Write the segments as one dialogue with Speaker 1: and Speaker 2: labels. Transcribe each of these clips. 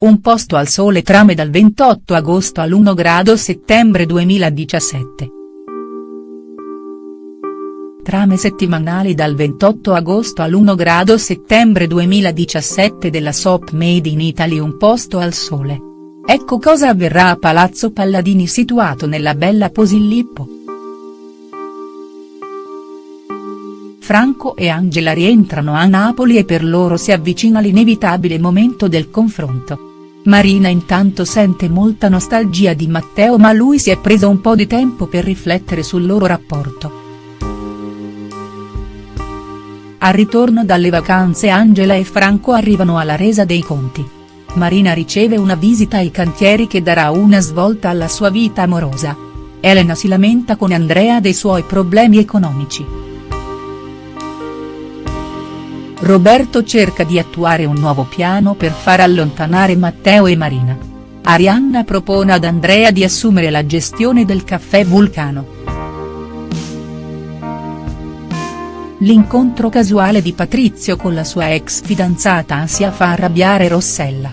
Speaker 1: Un posto al sole trame dal 28 agosto all'1 grado settembre 2017. Trame settimanali dal 28 agosto all'1 grado settembre 2017 della soap Made in Italy Un posto al sole. Ecco cosa avverrà a Palazzo Palladini situato nella bella Posillipo. Franco e Angela rientrano a Napoli e per loro si avvicina l'inevitabile momento del confronto. Marina intanto sente molta nostalgia di Matteo ma lui si è preso un po' di tempo per riflettere sul loro rapporto. Al ritorno dalle vacanze Angela e Franco arrivano alla resa dei conti. Marina riceve una visita ai cantieri che darà una svolta alla sua vita amorosa. Elena si lamenta con Andrea dei suoi problemi economici. Roberto cerca di attuare un nuovo piano per far allontanare Matteo e Marina. Arianna propone ad Andrea di assumere la gestione del caffè Vulcano. L'incontro casuale di Patrizio con la sua ex fidanzata Ansia fa arrabbiare Rossella.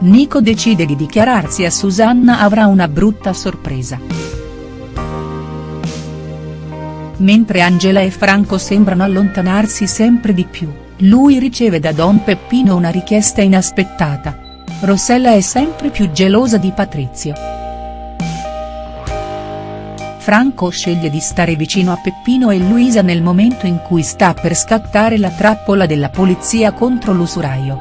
Speaker 1: Nico decide di dichiararsi a Susanna avrà una brutta sorpresa. Mentre Angela e Franco sembrano allontanarsi sempre di più. Lui riceve da Don Peppino una richiesta inaspettata. Rossella è sempre più gelosa di Patrizio. Franco sceglie di stare vicino a Peppino e Luisa nel momento in cui sta per scattare la trappola della polizia contro l'usuraio.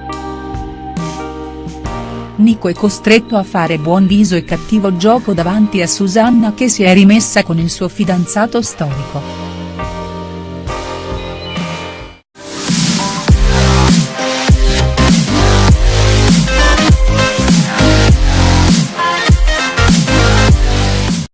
Speaker 1: Nico è costretto a fare buon viso e cattivo gioco davanti a Susanna che si è rimessa con il suo fidanzato storico.